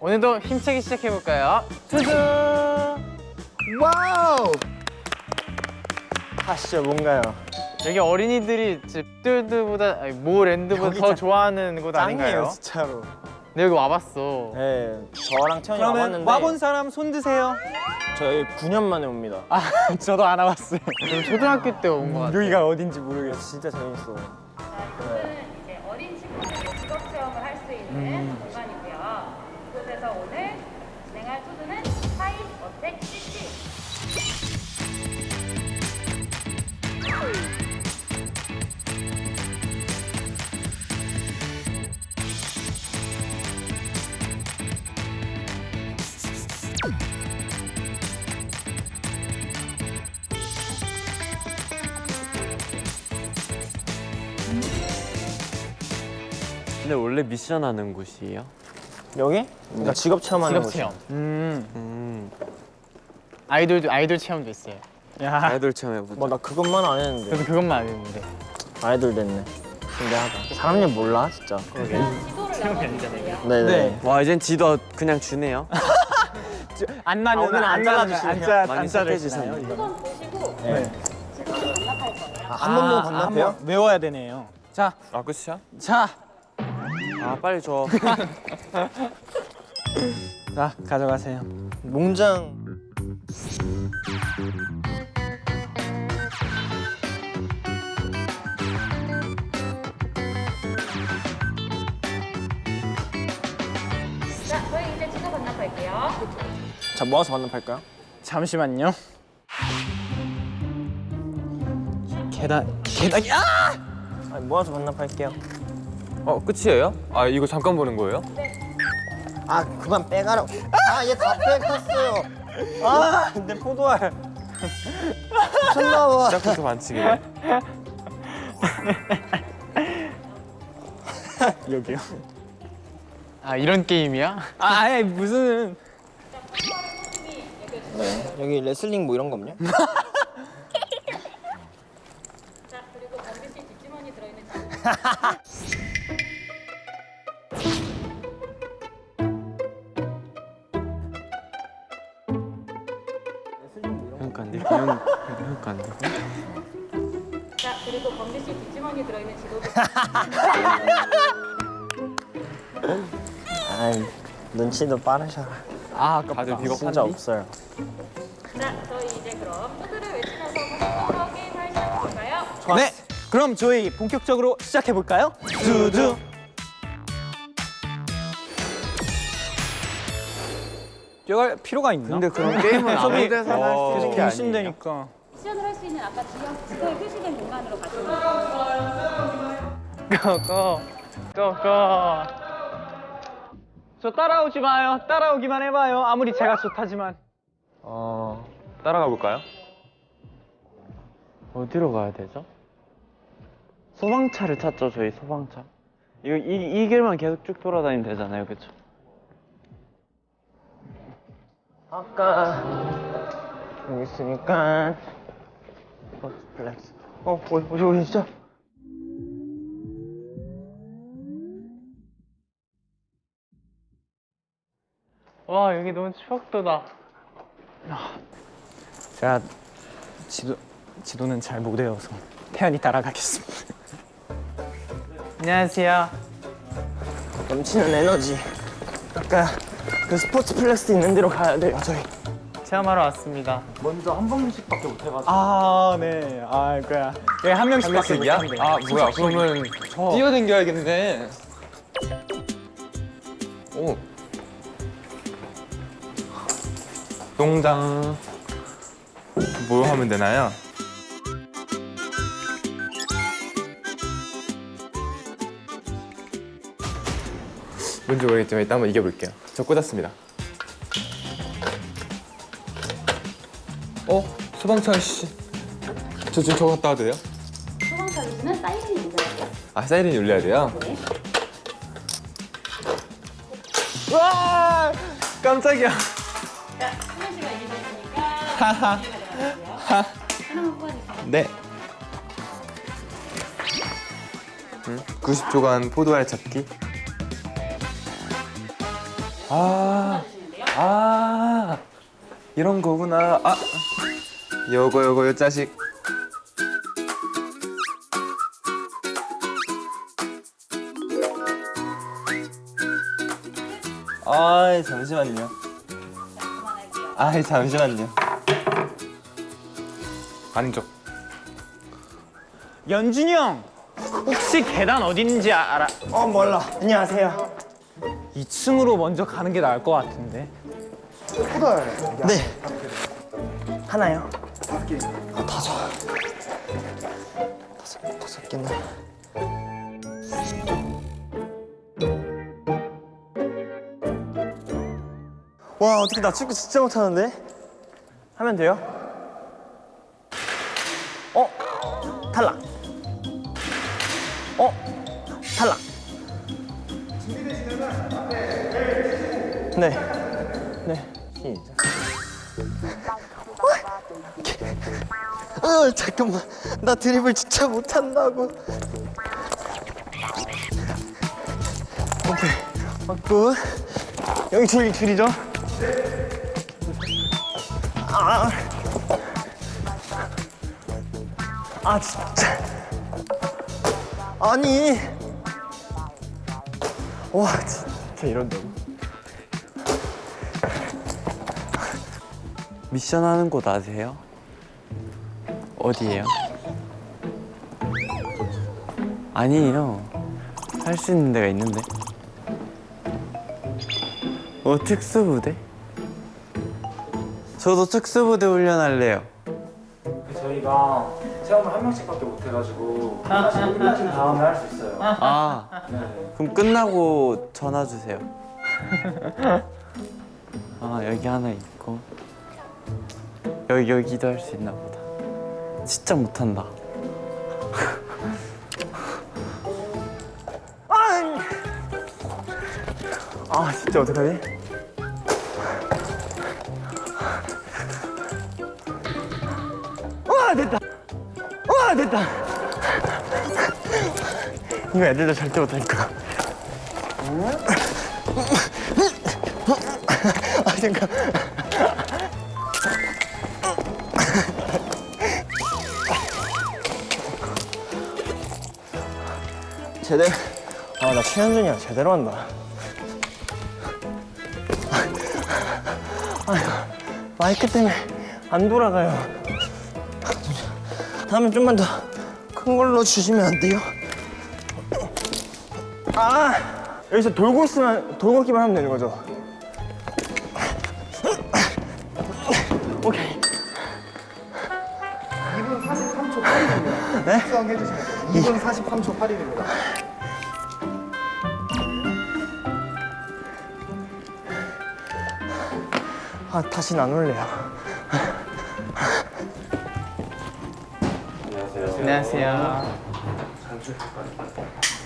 오늘도 힘차게 시작해볼까요? TO DO! Wow! 하시죠 뭔가요? 여기 어린이들이 집들드보다 아니, 모 랜드보다 여기 더 짱- 좋아하는 곳 짱이에요 아닌가요? 진짜로 내 여기 와봤어 네 저랑 태현이 와봤는데 와본 사람 손 드세요. 저희 9년 만에 옵니다 아, 저도 안 와봤어요. 그럼 초등학교 때온거 같아 여기가 어딘지 모르겠어. 진짜 재밌어 이곳은 이제 어린 친구들이 직업 체험을 할 수 있는 근데 원래 미션 하는 곳이에요? 여기? 그러니까 직업 체험하는 직업 곳이요. 체험 음. 음. 아이돌도 아이돌 체험도 있어요 야. 아이돌 체험 해보자. 뭐나 그것만 안 했는데 그래서 그것만 안 했는데 아이돌 됐네 신기하다 사람 일 몰라 진짜 그러게. 네네 네. 와 이젠 지도 그냥 주네요. 안 나면 오늘은 안 잘라주시네요. 안 안. 짜주시나요? 두번 보시고 네. 지도를 반납할 거예요. 아, 한번 보고 아, 반납해요? 한번 외워야 되네요. 자, 아 끝이야? 자, 아 빨리 줘. 자 가져가세요. 농장 자, 저희 이제 지도 반납할게요. 자 모아서 반납할까요? 잠시만요. 계단, 계단이 아! 모아서 반납할게요 어 끝이에요? 아 이거 잠깐 보는 거예요? 아 그만 빼가라고 아얘 다 빼갔어요 아내 포도알 미쳤나봐 시작부터 반칙이네. 여기요. 아 이런 게임이야? 아, 아예 무슨 네 여기 레슬링 뭐 이런 거 없냐? 자, 그리고 범비 씨 뒷주머니 들어있는 씨 뒷주머니 들어있는 지도도. 아이 눈치도 빠르셔 아, 아깝다. 다들 비겁 진짜 없어요 자, 저희 이제 그럼 투드를 외치면서 본격적으로 게임을 시작해볼까요? 네. 그럼 저희 본격적으로 시작해 볼까요? 두두. 뛰어갈 필요가 있나? 근데 그런 게임은 아무 데서나 할수 계속 있는 게 아니에요. 갱신되니까. 미션을 할 수 있는 아까 지역, 지도에 표시된 공간으로 가시면. 고고 고고 저 따라오지 마요. 따라오기만 해봐요. 아무리 제가 좋다지만. 어 따라가 볼까요? 어디로 가야 되죠? 소방차를 찾죠 저희 소방차. 이거 이, 이 길만 계속 쭉 돌아다니면 되잖아요, 그렇죠? 아까 여기 있으니까 플렉스. 어 어디 진짜 와 여기 너무 추억 돋다. 제가 지도 지도는 잘 못 외워서 태현이 따라가겠습니다. 안녕하세요. 넘치는 에너지. 아까 그 스포츠 플렉스 있는 데로 가야 돼요 저희 체험하러 왔습니다 아, 네. 아, 그야. 예, 한 명씩밖에 못야 한대. 아 뭐야 그러면 뛰어댕겨야겠네 오 농장 뭐 하면 되나요? 뭔지 모르겠지만 일단 한번 이겨볼게요 저 꽂았습니다 어? 소방차 씨. 저 지금 저거 갔다 와도 돼요? 소방 서비스는 사이렌이 문제예요. 아 사이렌이 울려야 돼요? 와 깜짝이야. 자, 수면 씨가 이기셨으니까 하나만 뽑아주세요. 네 90초간 포도알 찾기 아, 아 이런 거구나. 아 요거 요거 요 자식 아 잠시만요. 그만할게요. 아 잠시만요. 안쪽 연준이 형 혹시 계단 어디 있는지 아- 알아? 어 몰라 안녕하세요 2층으로 먼저 가는 게 나을 것 같은데. 네 하나요? 다섯 개 아, 다섯 다섯 다섯 개나 와 어떻게 나 축구 진짜 못하는데? 하면 돼요? 어? 탈락 어? 탈락 네 네. 시작. 어, 잠깐만. 나 드리블 진짜 못한다고. 오케이. 맞고. 여기 줄, 줄이죠? 아. 아, 진짜. 아니. 와, 진짜 이런다고. 미션 하는 곳 아세요? 어디예요? 아니에요. 할 수 있는 데가 있는데. 어, 특수부대? 저도 특수부대 훈련할래요. 저희가 체험을 한 명씩밖에 못 해가지고 하나씩 끝나신 다음에 할 수 있어요. 아, 그럼 끝나고 전화 주세요. 아, 여기 하나 있고. 여기, 여기도 할 수 있나 보다. 진짜 못한다. 아, 진짜 어떡하지? 와, 됐다. 와, 됐다. 이거 애들도 절대 못하니까. 아, 잠깐. 제대로. 아, 나 최현준이야. 제대로 한다. 마이크 때문에 안 돌아가요. 다음에 좀만 더 큰 걸로 주시면 안 돼요? 아 여기서 돌고 있으면 돌고 기만 하면 되는 거죠? 아 다시는 안 올래요. 안녕하세요.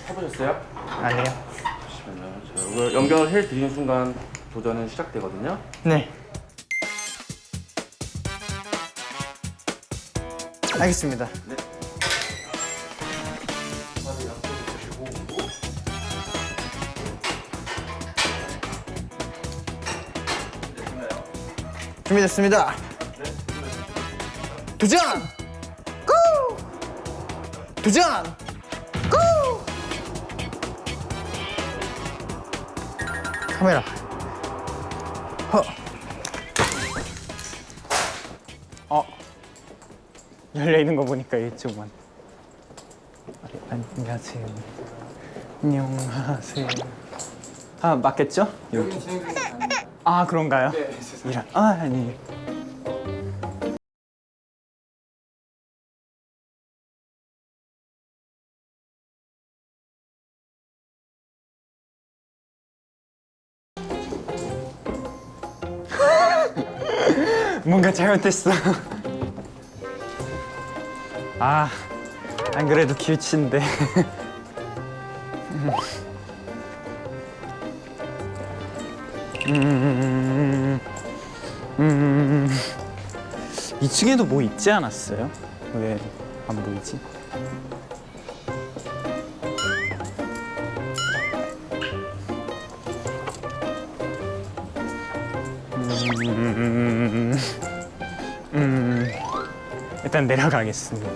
해보셨어요? 아니요. 잠시만요. 자, 이걸 연결해 드리는 순간 도전은 시작되거든요. 네. 알겠습니다. 준비됐습니다. 도전! 고! 도전! 고! 카메라. 허. 어. 열려 있는 거 보니까 이쪽만. 안녕하세요. 안녕하세요. 아 맞겠죠? 여기. 아 그런가요? 네. 이런. 아 아니. 뭔가 잘못됐어. 아, 안 그래도 길치인데. 음, 음, 2층에도 뭐 있지 않았어요? 왜 안 보이지? 음, 음, 일단 내려가겠습니다.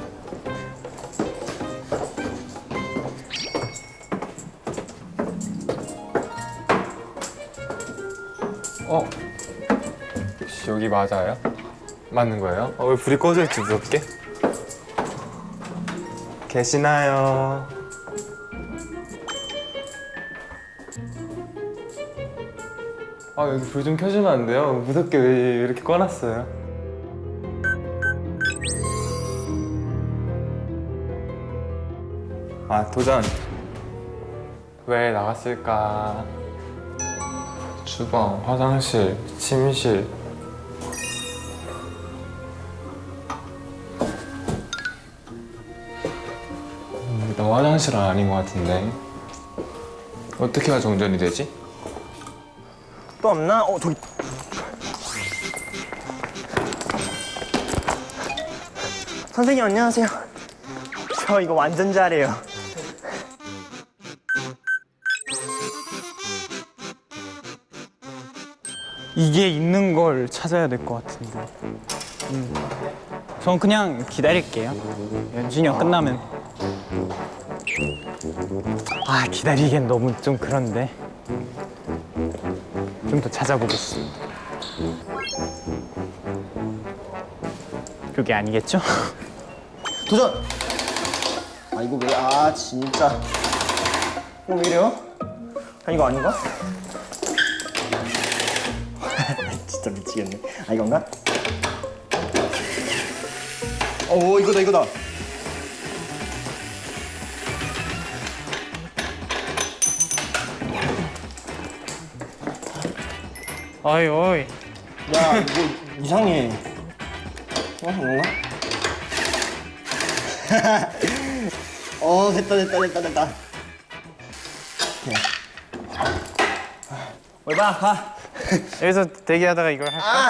여기 맞아요? 맞는 거예요? 어, 왜 불이 꺼져 있지 무섭게? 계시나요? 아 여기 불 좀 켜주면 안 돼요? 무섭게 왜 이렇게 꺼놨어요? 아 도전 왜 나갔을까? 주방, 화장실, 침실 화장실은 아닌 것 같은데 어떻게 해야 정전이 되지? 또 없나? 어 저기 선생님 안녕하세요 저 이거 완전 잘해요 이게 있는 걸 찾아야 될 것 같은데. 음. 전 그냥 기다릴게요. 연준이 형 끝나면. 아 기다리기엔 너무 좀 그런데. 좀 더 찾아보겠습니다. 그게 아니겠죠? 도전! 아 이거 왜, 아 진짜 이거 왜 이래요? 아 이거 아닌가? 진짜 미치겠네 아 이건가? 오 이거다 이거다 어이 어이. 야 이거 이상해 어 뭔가? 어 됐다 됐다 됐다 됐다 올바 가 여기서 대기하다가 이걸 할까?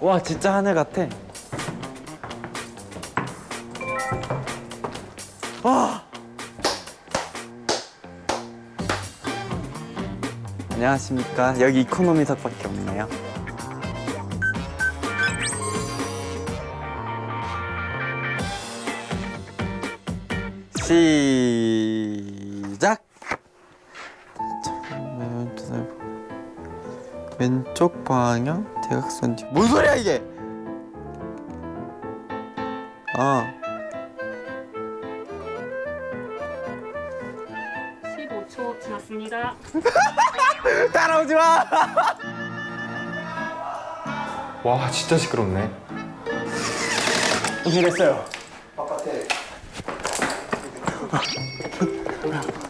와 진짜 하늘 같아. 안녕하십니까. 여기 이코노미석밖에 없네요. 시작. 왼쪽 방향 대각선 뒤. 뭔 소리야 이게? 와 진짜 시끄럽네 어떻게 됐어요?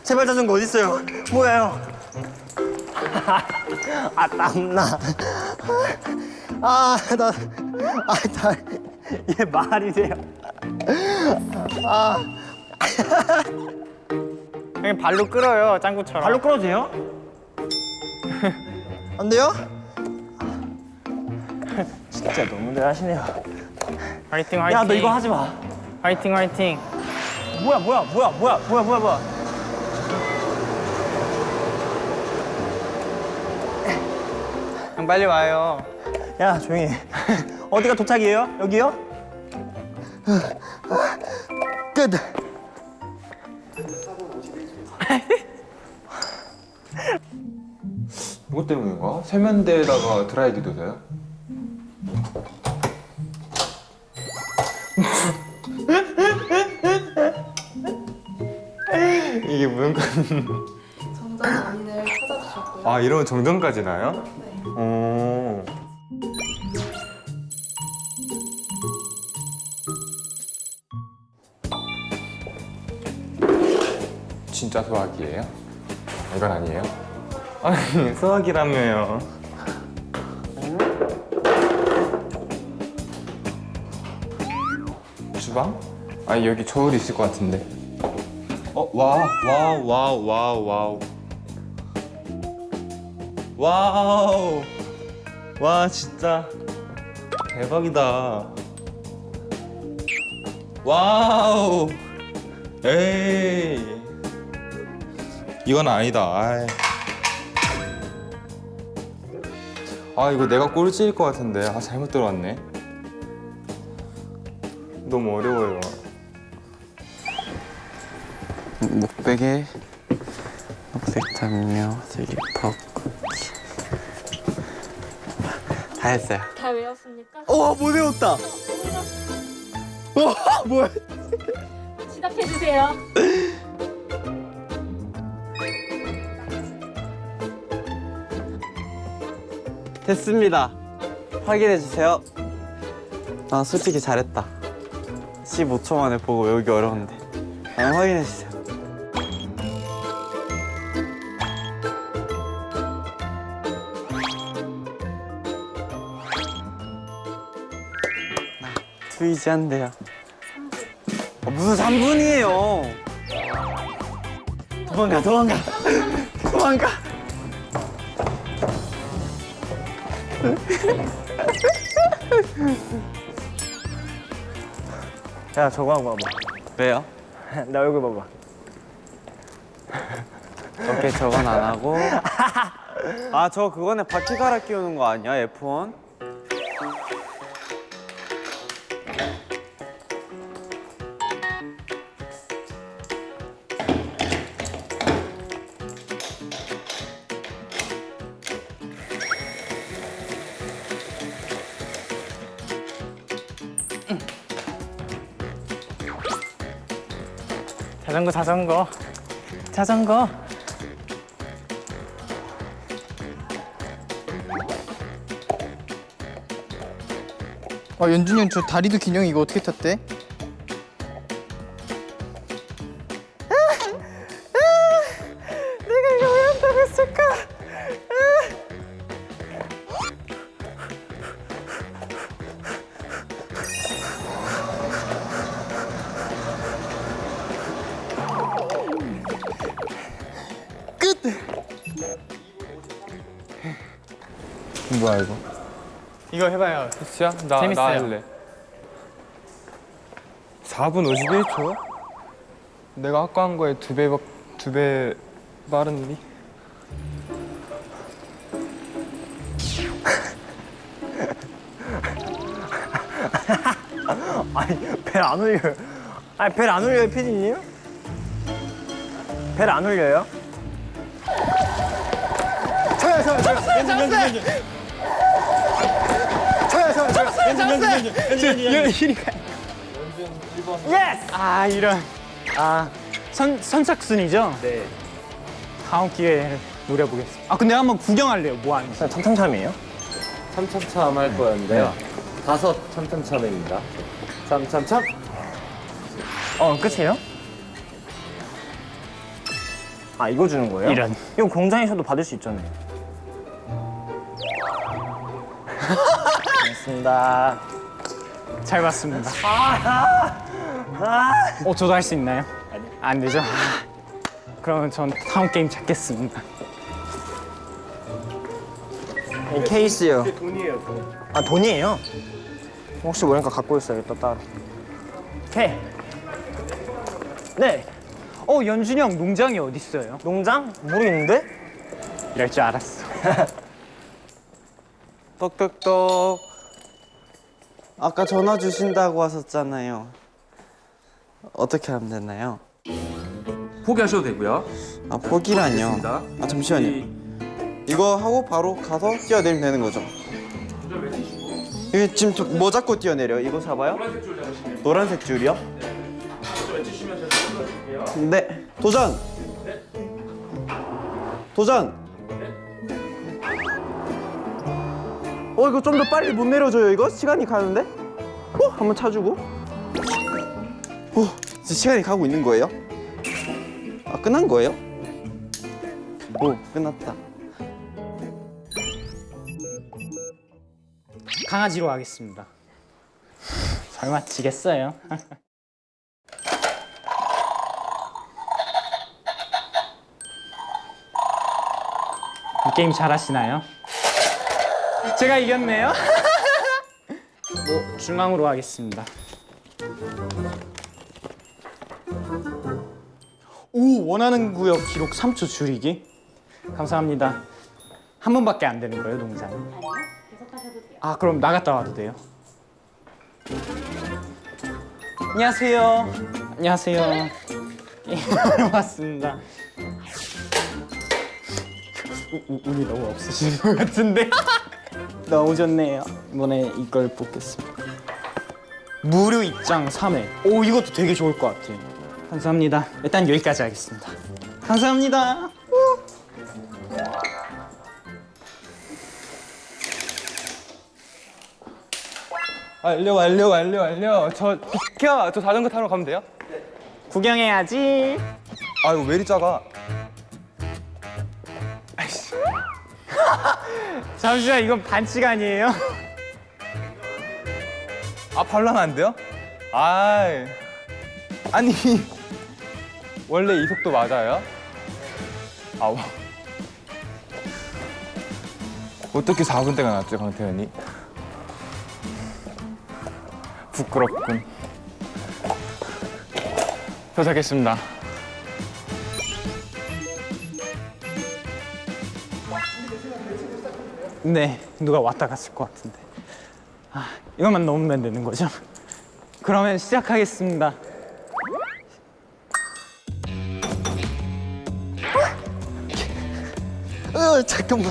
제발 자전거 어디 있어요? 뭐야요? 아 땀나. 아 나, 아 나, 얘 말이 돼요. 그냥 발로 끌어요 짱구처럼. 발로 끌어도 돼요? 안 돼요? 진짜 너무들 하시네요. 화이팅 화이팅. 야 너 이거 하지 마. 화이팅 화이팅. 뭐야 뭐야 뭐야 뭐야 뭐야 뭐야 뭐야. 형 빨리 와요. 야 조용히 해. 어디가 도착이에요? 여기요? 끝 이것 때문인가? 세면대에다가 드라이기도 돼요? 이게 무슨 정전 원인을 찾아주셨고요. 아 이러면 정전까지 나요? 네. 오. 진짜 소화기예요? 이건 아니에요? 아니 소화기라며요. 주방? 아니 여기 저울 있을 것 같은데. 어, wow, wow, wow, wow, wow. Wow. 와, 진짜 대박이다. Wow. 에이. 이건 아니다. 아이. 아, 이거 내가 꼴찌일 것 같은데. 아, 잘못 들어왔네. 너무 어려워요. 목베개, 녹색 담요, 슬리퍼, 쿠키. 다 했어요. 다 외웠습니까? 어, 못 외웠다. 와, 뭐야? 시작해 주세요. 됐습니다. 확인해 주세요. 아 솔직히 잘했다. 15초 만에 보고 외우기 어려운데. 아, 확인해 주세요. 투이지한데요. 아, 무슨 3분이에요? 도망가, 도망가, 도망가. 야, 저거 하고 와봐. 왜요? 나 얼굴 봐봐. 오케이 저건 안 하고 아 저 그거네 바퀴 갈아 끼우는 거 아니야 F1? 자전거 자전거 자전거 아 연준이 형 저 다리도 긴 형이 이거 어떻게 탔대? 해봐요 진짜? 나, 나 재밌어요. 할래. 4분 51초? 내가 아까 한 거에 두 배, 두배 빠른니? 아니, 벨 안 울려요. 아니, 벨 안 울려요, 피디님? 벨 안 울려요? 저요, 저요, 저요. 연준, 연준, 연준. 연준. 연준, 연준. Yes! 아 이런 아 선, 선착순이죠? 네 다음 기회에 노려보겠습니다 아 근데 한번 구경할래요 뭐 하는지 참참참이에요? 참참참 할 거였는데요. 다섯 참참참입니다. 참참참. 어, 끝이에요? 아, 이거 주는 거예요? 이런. 이거 공장에서도 받을 수 있잖아요. 고맙습니다. 잘 봤습니다 어 저도 할 수 있나요? 안 되죠? 그러면 전 다음 게임 찾겠습니다 이 케이스요. 돈이에요, 돈. 아, 돈이에요? 혹시 모르니까 갖고 있어야겠다, 따로. 오케이. 네. 어 연준이 형 농장이 어디 있어요? 농장? 모르겠는데? 이럴 줄 알았어 똑똑똑 아까 전화 주신다고 하셨잖아요 어떻게 하면 되나요? 포기하셔도 되고요. 아 포기라뇨. 아 잠시만요 이거 하고 바로 가서 뛰어내리면 되는 거죠? 이게 지금 저- 뭐 잡고 뛰어내려? 이거 잡아요? 노란색 줄 잡으시면 노란색 줄이요? 네 도전! 도전! 어 이거 좀 더 빨리 못 내려줘요 이거? 시간이 가는데? 어? 한번 차주고 어, 이제 시간이 가고 있는 거예요? 아 끝난 거예요? 오 끝났다 강아지로 하겠습니다 잘 맞히겠어요 게임 잘하시나요? 제가 이겼네요. 뭐 중앙으로 하겠습니다. 오 원하는 구역 기록 3초 줄이기. 감사합니다. 한 번밖에 안 되는 거예요 동작은? 아니요. 계속 하셔도 돼요. 아 그럼 나갔다 와도 돼요? 안녕하세요. 안녕하세요. 게임하러 왔습니다. 우- 우- 운이 너무 없으신 것 같은데 너무 좋네요. 이번에 이걸 뽑겠습니다. 무료 입장 3회. 오 이것도 되게 좋을 것 같아요. 감사합니다. 일단 여기까지 하겠습니다. 감사합니다. 완료 완료 완료 완료. 저 비켜. 저 자전거 타러 가면 돼요? 구경해야지. 아 이거 왜 이리 작아? 잠시만 이건 반칙 아니에요? 아 발라면 안 돼요? 아 아니 원래 이 속도 맞아요? 아 와. 어떻게 4분대가 났죠 강태현이? 부끄럽군 도착했습니다 네, 누가 왔다 갔을 것 같은데. 아, 이것만 넣으면 되는 거죠? 그러면 시작하겠습니다. 어 잠깐만.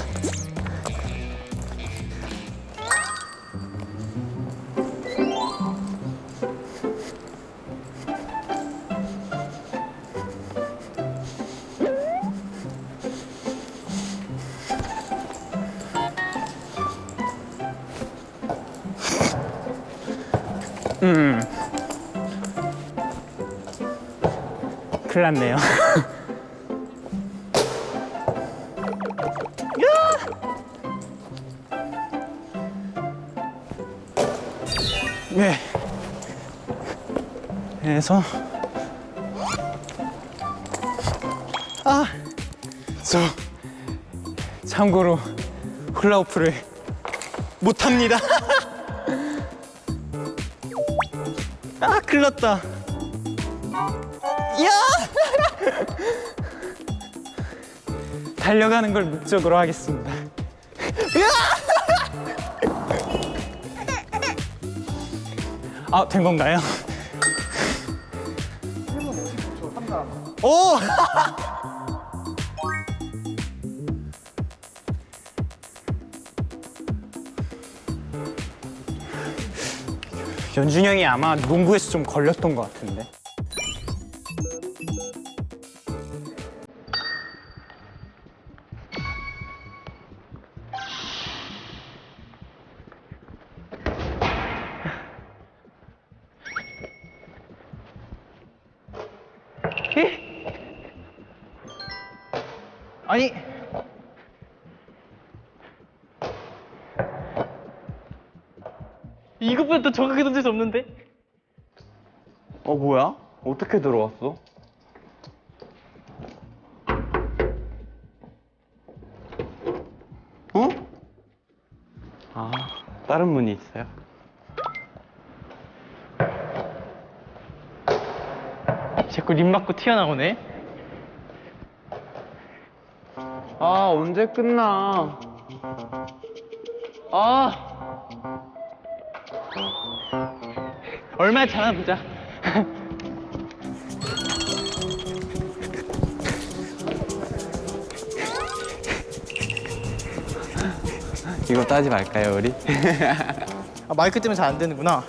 큰일 났네요. 네. 그래서 아, 저 참고로 훌라후프를 못합니다. 아, 났다. 야! 달려가는 걸 목적으로 하겠습니다. 아, 된 건가요? 오! 연준이 형이 아마 농구에서 좀 걸렸던 것 같은데. 이것보다 더 정확하게 던질 수 없는데? 어 뭐야? 어떻게 들어왔어? 어? 아 다른 문이 있어요? 자꾸 림 맞고 튀어나오네. 아 언제 끝나? 아 얼마나 잘하나 보자. 이거 따지 말까요 우리? 아, 마이크 때문에 잘 안 되는구나.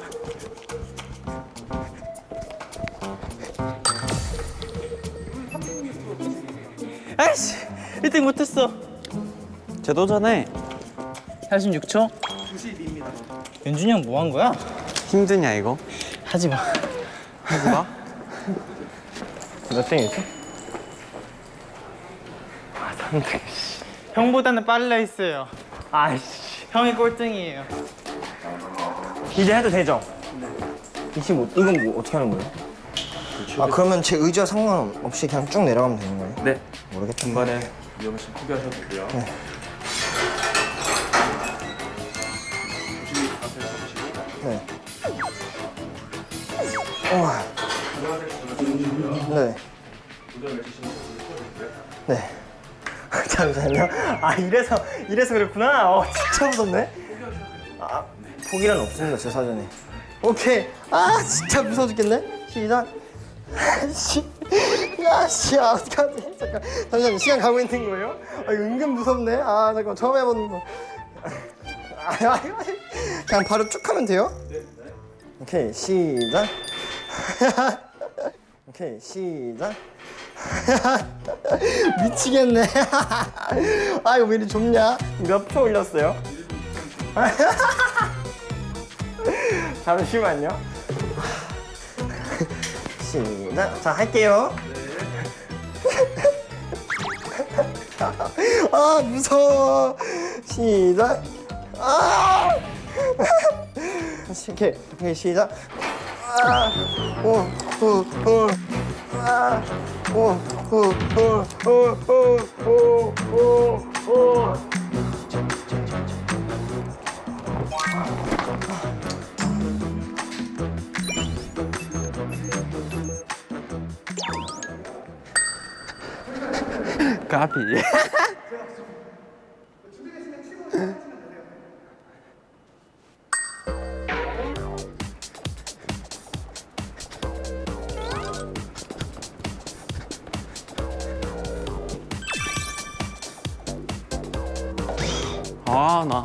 아이씨 1등 못했어. 제 도전에 46초? 92입니다. 연준이 형 뭐 한 거야? 힘드냐 이거? 하지 마. 하지 마. 몇 등이지? 형보다는 빨라 했어요. 아이씨. 형이 꼴등이에요. 이제 해도 되죠? 25. 이건 뭐 어떻게 하는 거예요? 아 그러면 제 의지와 상관없이 그냥 쭉 내려가면 되는 거예요? 네. 모르겠다. 중간에 위험하시면 포기하셔도 되고요. 네. 네. 잠시만요. 아 이래서 이래서 그랬구나. 어 진짜 무섭네. 아 포기란 없습니다 제 사전에. 오케이. 아 진짜 무서워 죽겠네. 시작. 씨. 야, 씨, 아, 어떡하지? 잠깐, 잠시만, 시간 가고 있는 거예요? 아, 은근 무섭네. 아, 잠깐, 처음 해보는 거. 아, 아, 아, 그냥 바로 쭉 하면 돼요? 오케이, 시작. 오케이, 시작. 미치겠네. 아, 이거 왜 이리 좁냐? 몇표 올렸어요? 잠시만요. 시작. 자, 할게요. 아, 무서워. 시작. 아! 다시, 오케이. 오케이, 시작. 아! 오, 오, 오. 아! 오, 오, 오, 오, 오, 오, 오, 오. 까비. 아, 나.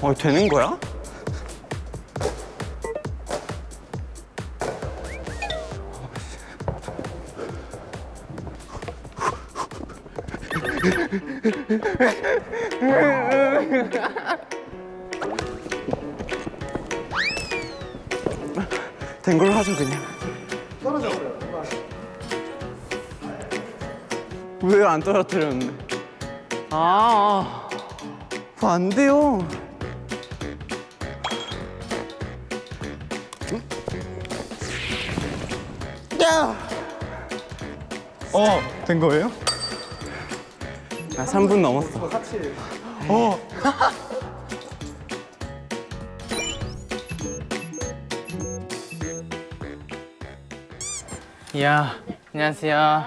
어, 되는 거야? 된 걸로 하죠, 그냥. 떨어졌어요. 왜안 떨어뜨렸는데? 아, 그거 안 돼요. 야! 어, 된 거예요? 아, 3분 넘었어. 어. 이야, 안녕하세요.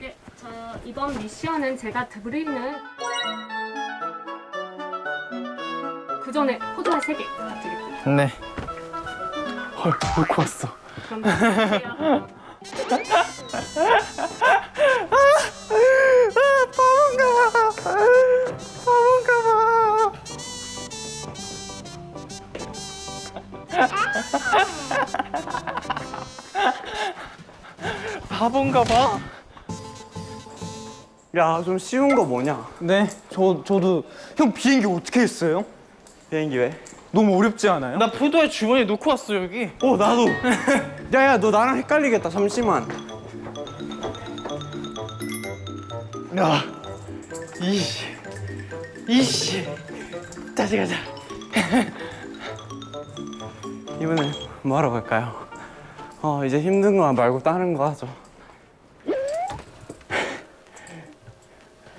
네, 저 이번 미션은 제가 드리는 그 전에 포도알 3개 부탁드릴게요. 네. 헐, 놓고 왔어. 그럼 드릴게요. 바본가 봐. 야, 좀 쉬운 거 뭐냐? 네, 저 저도 형 비행기 어떻게 했어요? 비행기 왜? 너무 어렵지 않아요? 나 포도에 주머니에 놓고 왔어, 여기. 어, 나도. 야야, 너 나랑 헷갈리겠다. 잠시만. 야, 이씨, 이씨. 다시 가자. 이번엔 뭐 하러 갈까요? 어, 이제 힘든 거 말고 다른 거 하죠.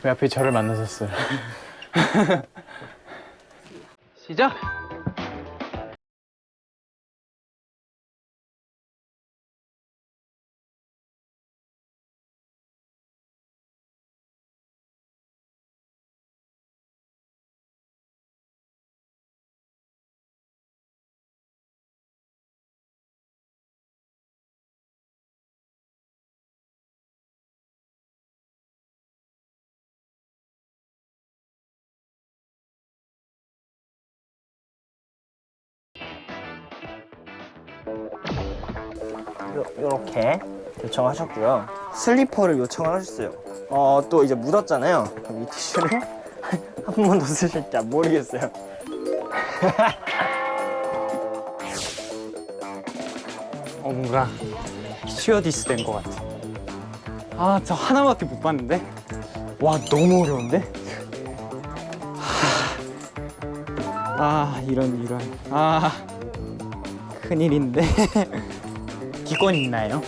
왜 앞에 저를 만나셨어요? 시작! 이렇게 요청하셨고요. 슬리퍼를 요청을 하셨어요. 어, 또 이제 묻었잖아요. 그럼 이 티슈를 한 번 더 쓰실지 모르겠어요. 어 뭔가 스튜어디스 된 것 같아. 아, 저 하나밖에 못 봤는데. 와, 너무 어려운데? 하... 아, 이런 이런. 아, 큰일인데 기권 있나요?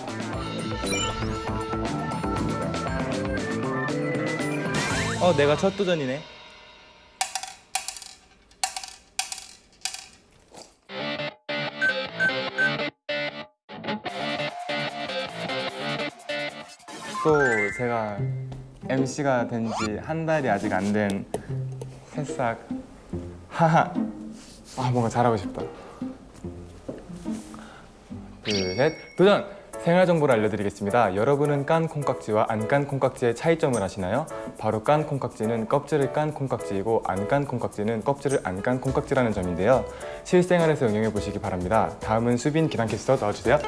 어 내가 첫 도전이네. 또 제가 MC가 된 지 한 달이 아직 안 된 새싹. 하하. 아 뭔가 잘하고 싶다 둘셋 도전! 생활 정보를 알려드리겠습니다. 여러분은 깐 콩깍지와 안 깐 콩깍지의 차이점을 아시나요? 바로 깐 콩깍지는 껍질을 깐 콩깍지이고 안 깐 콩깍지는 껍질을 안 깐 콩깍지라는 점인데요. 실생활에서 응용해 보시기 바랍니다. 다음은 수빈 기상캐스터 나와주세요.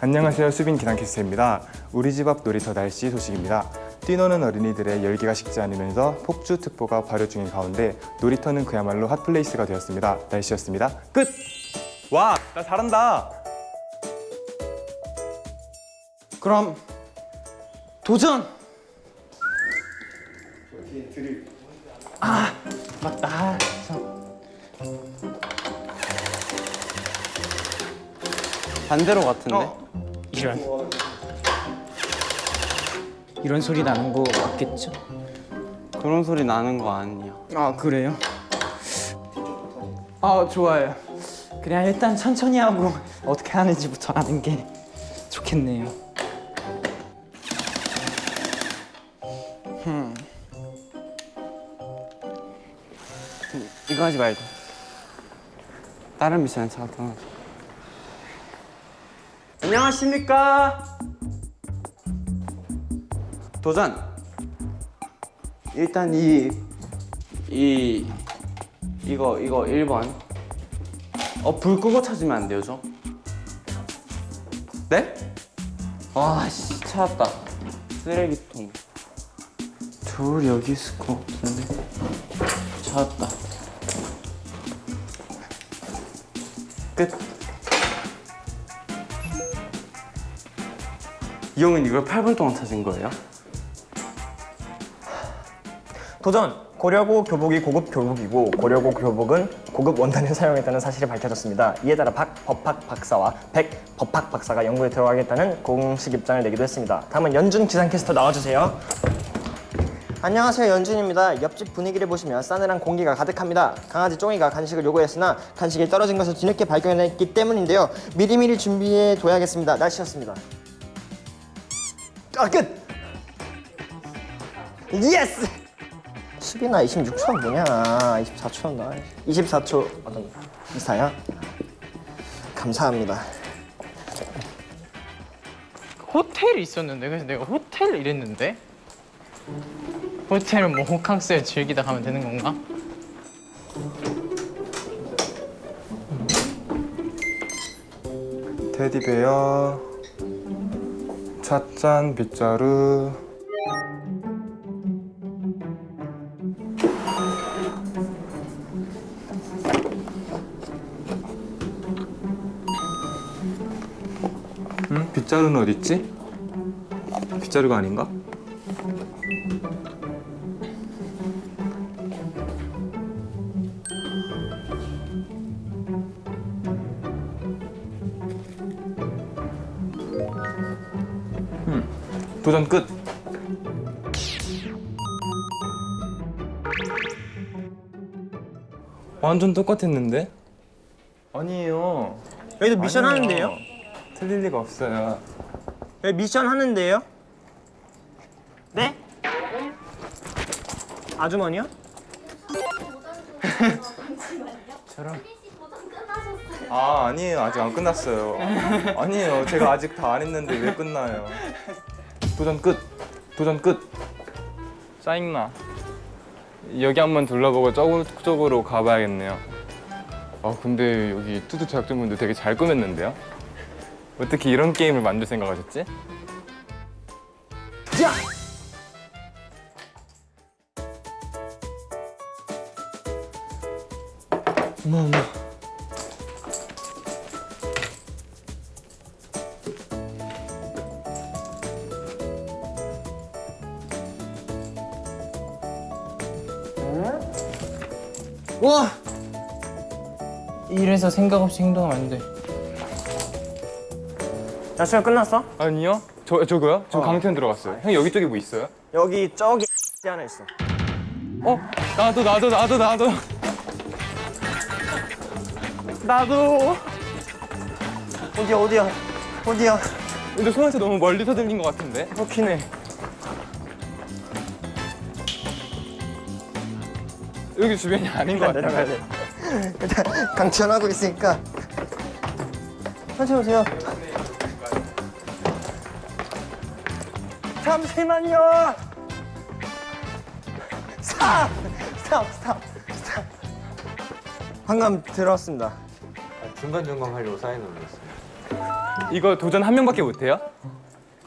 안녕하세요. 수빈 기상캐스터입니다. 우리 집 앞 놀이터 날씨 소식입니다. 뛰노는 어린이들의 열기가 식지 않으면서 폭주특보가 발효 중인 가운데 놀이터는 그야말로 hot place가 되었습니다. 날씨였습니다. 끝! 와, 나 잘한다. 그럼 도전! 아 맞다. 아, 저- 반대로 같은데? 어. 이런 이런 소리 나는 거 맞겠죠? 그런 소리 나는 거 아니야. 아 그래요? 아 좋아요. 그냥 일단 천천히 하고 어떻게 하는지부터 아는 게 좋겠네요. 이거 하지 말고. 다른 미션에 찾아서. 안녕하십니까? 도전. 일단 이, 이, 이거, 이거 1번. 어, 불 끄고 찾으면 안 돼요, 저? 네? 와, 씨, 찾았다. 쓰레기통. 둘 여기 있을 것 같은데. 찾았다. 끝. 이 형은 이걸 8분 동안 찾은 거예요? 도전! 고려고 교복이 고급 교복이고 고려고 교복은 고급 원단을 사용했다는 사실이 밝혀졌습니다. 이에 따라 박 법학 박사와 백 법학 박사가 연구에 들어가겠다는 공식 입장을 내기도 했습니다. 다음은 연준 기상캐스터 나와주세요. 안녕하세요 연준입니다. 옆집 분위기를 보시면 싸늘한 공기가 가득합니다. 강아지 쫑이가 간식을 요구했으나 간식이 떨어진 것을 뒤늦게 발견했기 때문인데요. 미리미리 준비해 둬야겠습니다. 날씨였습니다. 아 끝! Yes! 수빈아 26초는 뭐냐 24초는 나 24초 어떤 이사야? 감사합니다 호텔이 있었는데 그래서 내가 호텔 이랬는데 호텔은 뭐 호캉스를 즐기다 가면 되는 건가? 테디베어 찻잔 빗자루 응? 빗자루는 어딨지? 빗자루가 아닌가? 도전 끝! 완전 똑같았는데? 아니에요 여기도 미션 아니에요. 하는데요? 틀릴 리가 없어요 여기 미션 하는데요? 네? 아주머니요? 아 아니에요. 아직 안 끝났어요. 아니에요. 제가 아직 다 안 했는데 왜 끝나요? 도전 끝. 도전 끝. 짜증나. 여기 한번 둘러보고 저쪽으로 가봐야겠네요. 아 근데 여기 투두 제작진분들 되게 잘 꾸몄는데요? 어떻게 이런 게임을 만들 생각하셨지? 와! 이래서 생각 없이 행동하면 안 돼. 야 시간 끝났어? 아니요. 저 저거요? 저 강태현 들어갔어요. 형 여기 쪽에 뭐 있어요? 여기 저기 하나 있어. 어? 나도 나도 나도 나도. 나도. 어디야 어디야 어디야? 근데 소한테 너무 멀리서 들린 것 같은데. 터키네. 여기 주변이 아닌 것. 내려가야 돼. 일단 강천하고 있으니까 천천히 오세요. 잠시만요. Stop! Stop! Stop! Stop! 방금 들어왔습니다. 중간 점검 하려고 사이렌을 올렸어요. 이거 도전 한 명밖에 못 해요?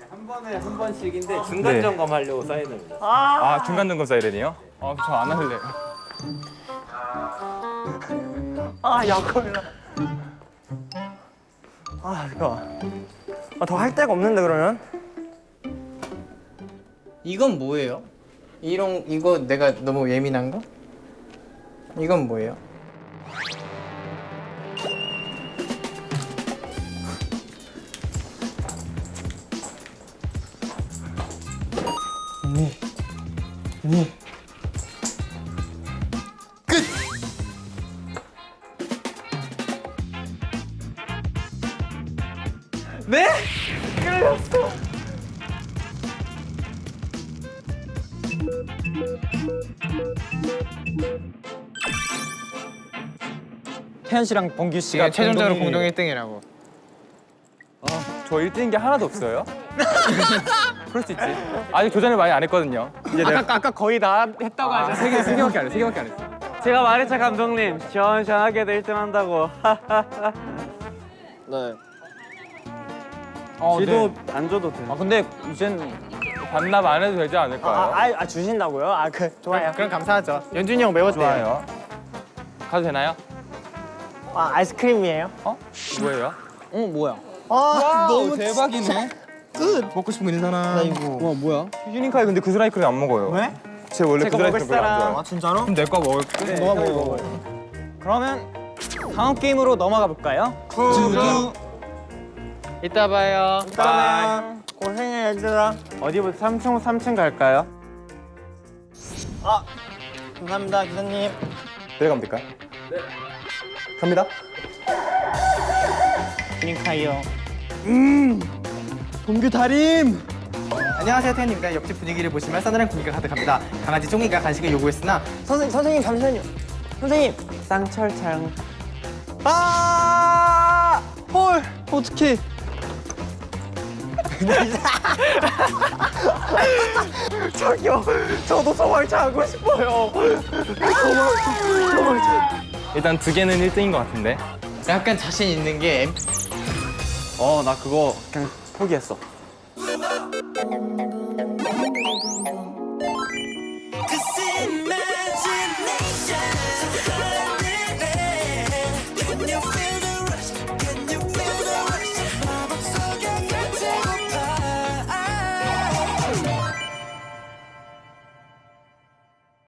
한 번에 한 번씩인데 중간 네. 점검 하려고 사이렌을 올렸어요. 아 중간 점검 사이렌이요? 아 저 안 할래요. 아, 약올라. 아, 이거. 아, 더 할 데가 없는데 그러면? 이건 뭐예요? 이런 이거 내가 너무 예민한 거? 이건 뭐예요? 태현 씨랑 범규 씨가 이게 최종적으로 공동 1등이라고. 저 1등인 게 하나도 없어요? 그럴 수 있지. 아직 도전을 많이 안 했거든요. 이제 내가 아까 아까 거의 다 했다고 아, 세 개, 세 개밖에 안 했어. 세 개밖에 안 했어. 제가 말했죠 감독님 시원시원하게도 1등 한다고 네. 어, 지도 안 줘도 돼. 아 근데 이젠 반납 안 해도 되지 않을까요? 아, 아, 아, 주신다고요? 아, 그, 좋아요. 그럼 감사하죠. 연준이 형 돼요. 좋아요. 가도 되나요? 아, 아이스크림이에요? 어? 뭐예요? 어 뭐야 아, 너무 대박이네. 먹고 싶은 거 있는 사람 와 뭐야 유니카이 근데 그 스라이크를 안 먹어요. 왜? 제 원래 그 제가 먹을 스라이크를 별로 안 사람. 좋아해요. 아, 진짜로? 그럼 내거 먹을게. 너가 먹어 그러면 다음 게임으로 넘어가 볼까요? 이따 봐요. 바이. 고생해, 얘들아. 어디부터 3층 3층 갈까요? 아, 감사합니다, 기사님. 내려가면 될까요? 네. 갑니다. 유니카이요 음 범규 다림 안녕하세요 태현입니다. 옆집 분위기를 보시면 싸늘한 공기가 가득합니다. 강아지 종이가 간식을 요구했으나 선생님, 선생님, 잠시만요. 선생님. 쌍철창 아! 헐 어떡해 저기요, 저도 소방차 하고 싶어요. 일단 두 개는 1등인 것 같은데. 약간 자신 있는 게 어 나 그거 그냥 포기했어